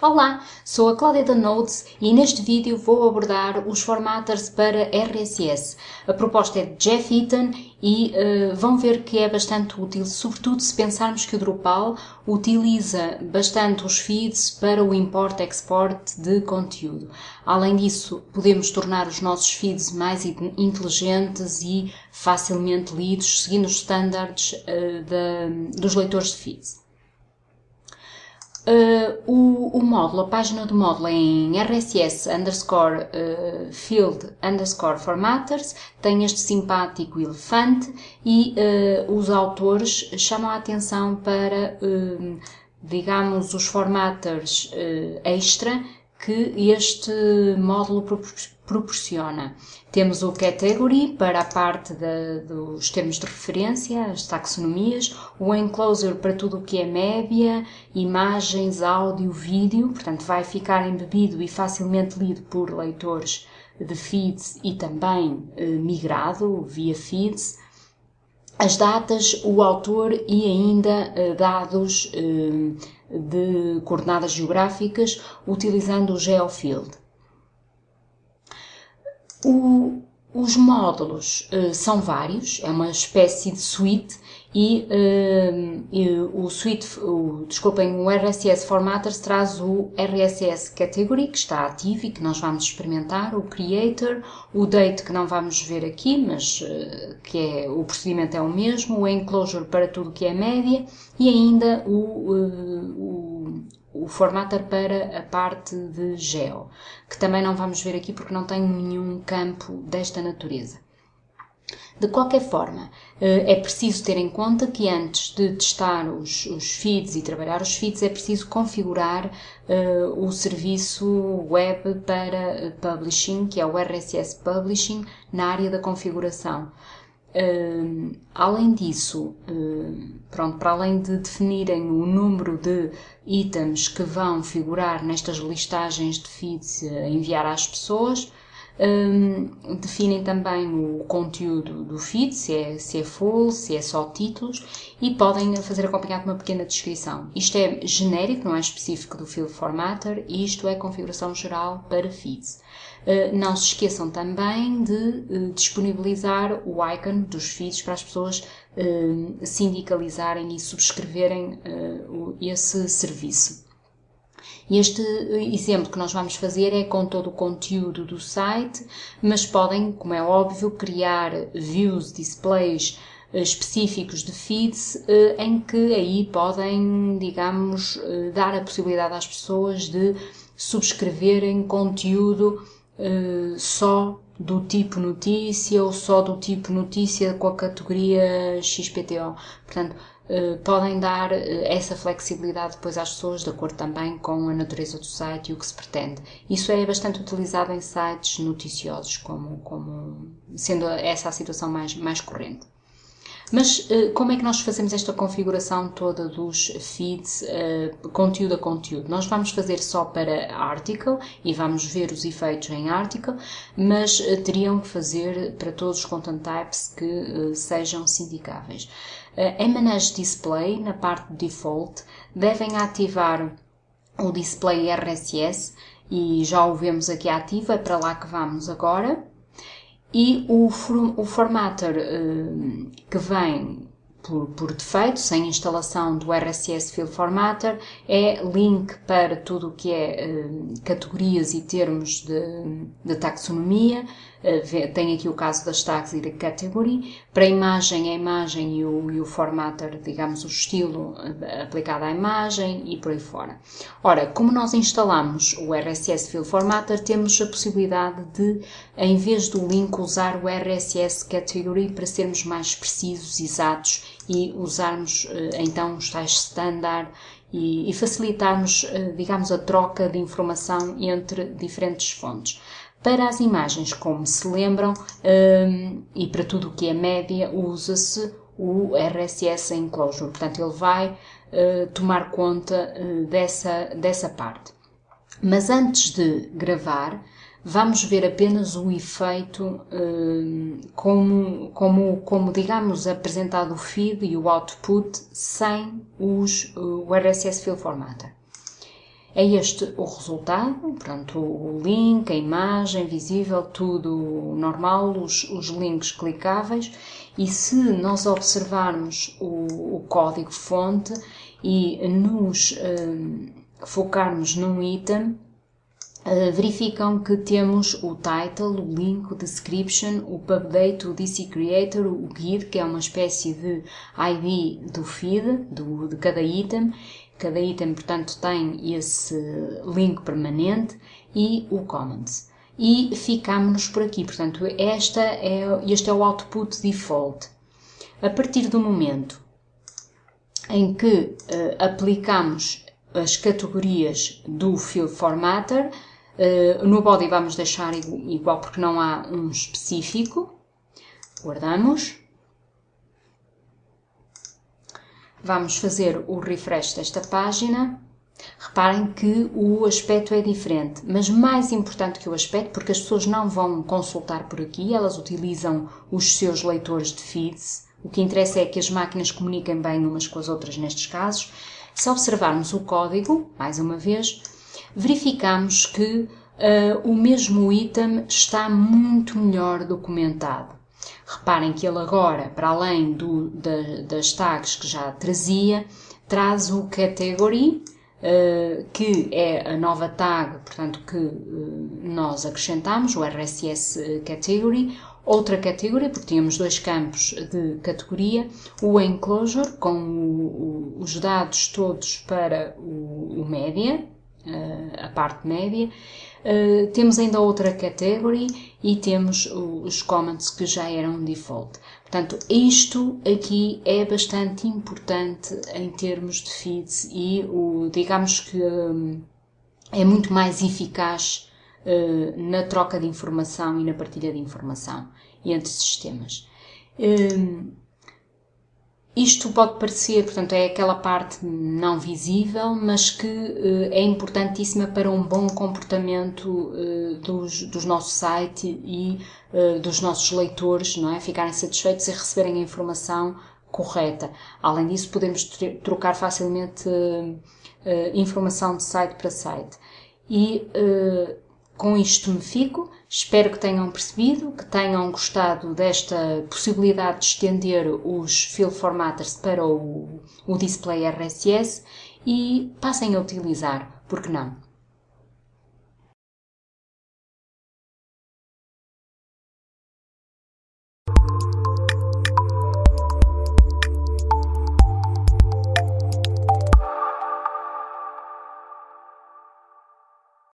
Olá, sou a Cláudia da Nodes e neste vídeo vou abordar os formatters para RSS. A proposta é de Jeff Eaton e uh, vão ver que é bastante útil, sobretudo se pensarmos que o Drupal utiliza bastante os feeds para o import-export de conteúdo. Além disso, podemos tornar os nossos feeds mais inteligentes e facilmente lidos, seguindo os standards uh, dos leitores de feeds. Uh, o, o, módulo, a página do módulo é em RSS underscore uh, field underscore formatters, tem este simpático elefante e uh, os autores chamam a atenção para, digamos, os formatters extra que este módulo proporciona. Temos o category para a parte de, dos termos de referência, as taxonomias, o enclosure para tudo o que é média, imagens, áudio, vídeo, portanto vai ficar embebido e facilmente lido por leitores de feeds e também eh, migrado via feeds. As datas, o autor e ainda eh, dados eh, de coordenadas geográficas utilizando o GeoField. O, os módulos uh, são vários, é uma espécie de suite e, uh, e o suite, o, desculpem, o RSS Formatters traz o RSS Category que está ativo e que nós vamos experimentar, o Creator, o Date que não vamos ver aqui, mas uh, que é, o procedimento é o mesmo, o Enclosure para tudo que é média e ainda o, o o formatter para a parte de geo, que também não vamos ver aqui porque não tem nenhum campo desta natureza. De qualquer forma, eh, é preciso ter em conta que antes de testar os, os feeds e trabalhar os feeds é preciso configurar uh, o serviço web para publishing, que é o RSS Publishing, na área da configuração. Uh, além disso, uh, pronto, para além de definirem o número de itens que vão figurar nestas listagens de feeds a enviar às pessoas, uh, definem também o conteúdo do feed, se é, se é full, se é só títulos, e podem fazer acompanhar com uma pequena descrição. Isto é genérico, não é específico do field formatter, e isto é configuração geral para feeds. Eh, não se esqueçam também de eh, disponibilizar o icon dos feeds para as pessoas eh, sindicalizarem e subscreverem esse serviço. Este exemplo que nós vamos fazer é com todo o conteúdo do site, mas podem, como é óbvio, criar views, displays específicos de feeds em que aí podem, digamos, dar a possibilidade às pessoas de subscreverem conteúdo só do tipo notícia ou só do tipo notícia com a categoria XPTO. Portanto, podem dar uh, essa flexibilidade depois às pessoas, de acordo também com a natureza do site e o que se pretende. Isso é bastante utilizado em sites noticiosos, como, como sendo essa a situação mais, mais corrente. Mas uh, como é que nós fazemos esta configuração toda dos feeds, conteúdo a conteúdo? Nós vamos fazer só para article e vamos ver os efeitos em article, mas teriam que fazer para todos os content types que sejam sindicáveis. Em Manage Display, na parte de default, devem ativar o display RSS e já o vemos aqui ativo, é para lá que vamos agora. E o, o formatter uh, que vem por, por, defeito, sem instalação do RSS Field Formatter, é link para tudo o que é uh, categorias e termos de, de taxonomia, tem aqui o caso das tags e da category. Para a imagem, a imagem e o, e o formatter, digamos, o estilo uh, aplicado à imagem e por aí fora. Ora, como nós instalamos o RSS Field Formatter, temos a possibilidade de, em vez do link, usar o RSS Category para sermos mais precisos, exatos e usarmos uh, então os tais standard e, e facilitarmos, digamos, a troca de informação entre diferentes fontes. Para as imagens, como se lembram, um, e para tudo o que é média, usa-se o RSS Enclosure. Portanto, ele vai uh, tomar conta uh, dessa, dessa parte. Mas antes de gravar, vamos ver apenas o efeito uh, como, como, como, digamos, apresentado o feed e o output sem os, o RSS Field Formatter. É este o resultado, portanto, o link, a imagem visível, tudo normal, os, os links clicáveis. E se nós observarmos o, o código-fonte e nos um, focarmos num item, uh, verificam que temos o title, o link, o description, o pubdate, o DC creator, o guide, que é uma espécie de ID do feed, do, de cada item, Cada item, portanto, tem esse link permanente e o comments. E ficamos por aqui. Portanto, esta é, este é o output default. A partir do momento em que uh, aplicamos as categorias do Field Formatter, uh, no body vamos deixar igual porque não há um específico. Guardamos. Vamos fazer o refresh desta página. Reparem que o aspecto é diferente, mas mais importante que o aspecto, porque as pessoas não vão consultar por aqui, elas utilizam os seus leitores de feeds. O que interessa é que as máquinas comuniquem bem umas com as outras nestes casos. Se observarmos o código, mais uma vez, verificamos que uh, o mesmo item está muito melhor documentado. Reparem que ele agora, para além do, da, das tags que já trazia, traz o category, uh, que é a nova tag, portanto, que uh, nós acrescentamos, o RSS category, outra categoria, porque tínhamos dois campos de categoria, o enclosure, com o, o, os dados todos para o, o média, uh, a parte média, Uh, temos ainda outra category e temos os comments que já eram default. Portanto, isto aqui é bastante importante em termos de feeds e o, digamos que um, é muito mais eficaz uh, na troca de informação e na partilha de informação entre sistemas. Um, isto pode parecer, portanto, é aquela parte não visível, mas que uh, é importantíssima para um bom comportamento uh, dos, dos nossos sites e uh, dos nossos leitores, não é? Ficarem satisfeitos e receberem a informação correta. Além disso, podemos trocar facilmente informação de site para site. E com isto me fico. Espero que tenham percebido, que tenham gostado desta possibilidade de estender os field formatters para o, o display RSS e passem a utilizar, porque não?